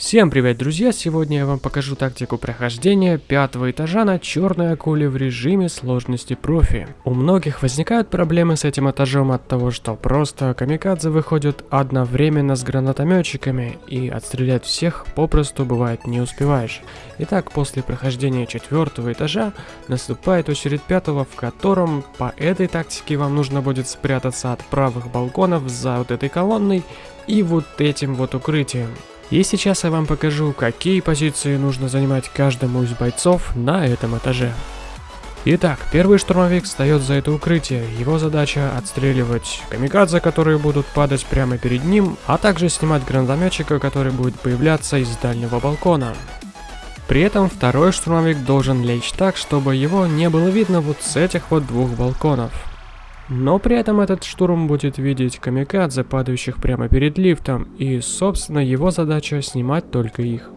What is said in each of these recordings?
Всем привет, друзья! Сегодня я вам покажу тактику прохождения пятого этажа на черной акуле в режиме сложности профи. У многих возникают проблемы с этим этажом от того, что просто камикадзе выходят одновременно с гранатометчиками, и отстрелять всех попросту бывает не успеваешь. Итак, после прохождения четвертого этажа наступает очередь пятого, в котором по этой тактике вам нужно будет спрятаться от правых балконов за вот этой колонной и вот этим вот укрытием. И сейчас я вам покажу, какие позиции нужно занимать каждому из бойцов на этом этаже. Итак, первый штурмовик встает за это укрытие. Его задача отстреливать камикадзе, которые будут падать прямо перед ним, а также снимать гранатометчика, который будет появляться из дальнего балкона. При этом второй штурмовик должен лечь так, чтобы его не было видно вот с этих вот двух балконов. Но при этом этот штурм будет видеть камикадзе, падающих прямо перед лифтом, и, собственно, его задача снимать только их.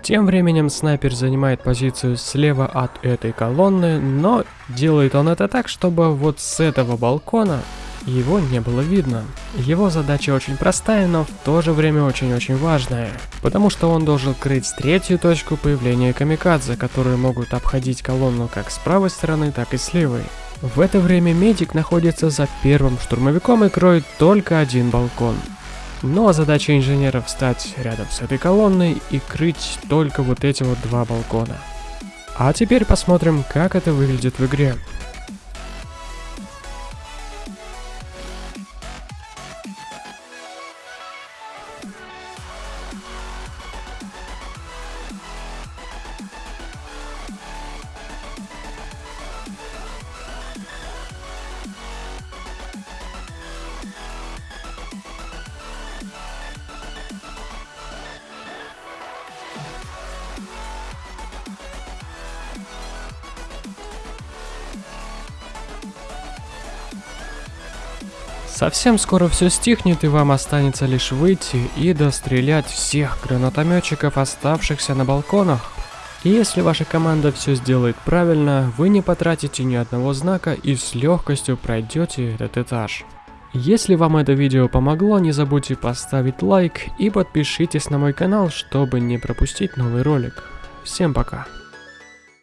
Тем временем снайпер занимает позицию слева от этой колонны, но делает он это так, чтобы вот с этого балкона его не было видно. Его задача очень простая, но в то же время очень-очень важная, потому что он должен крыть третью точку появления камикадзе, которые могут обходить колонну как с правой стороны, так и с левой. В это время медик находится за первым штурмовиком и кроет только один балкон. А задача инженеров встать рядом с этой колонной и крыть только вот эти вот два балкона. А теперь посмотрим, как это выглядит в игре. Совсем скоро все стихнет и вам останется лишь выйти и дострелять всех гранатометчиков, оставшихся на балконах. И если ваша команда все сделает правильно, вы не потратите ни одного знака и с легкостью пройдете этот этаж. Если вам это видео помогло, не забудьте поставить лайк и подпишитесь на мой канал, чтобы не пропустить новый ролик. Всем пока!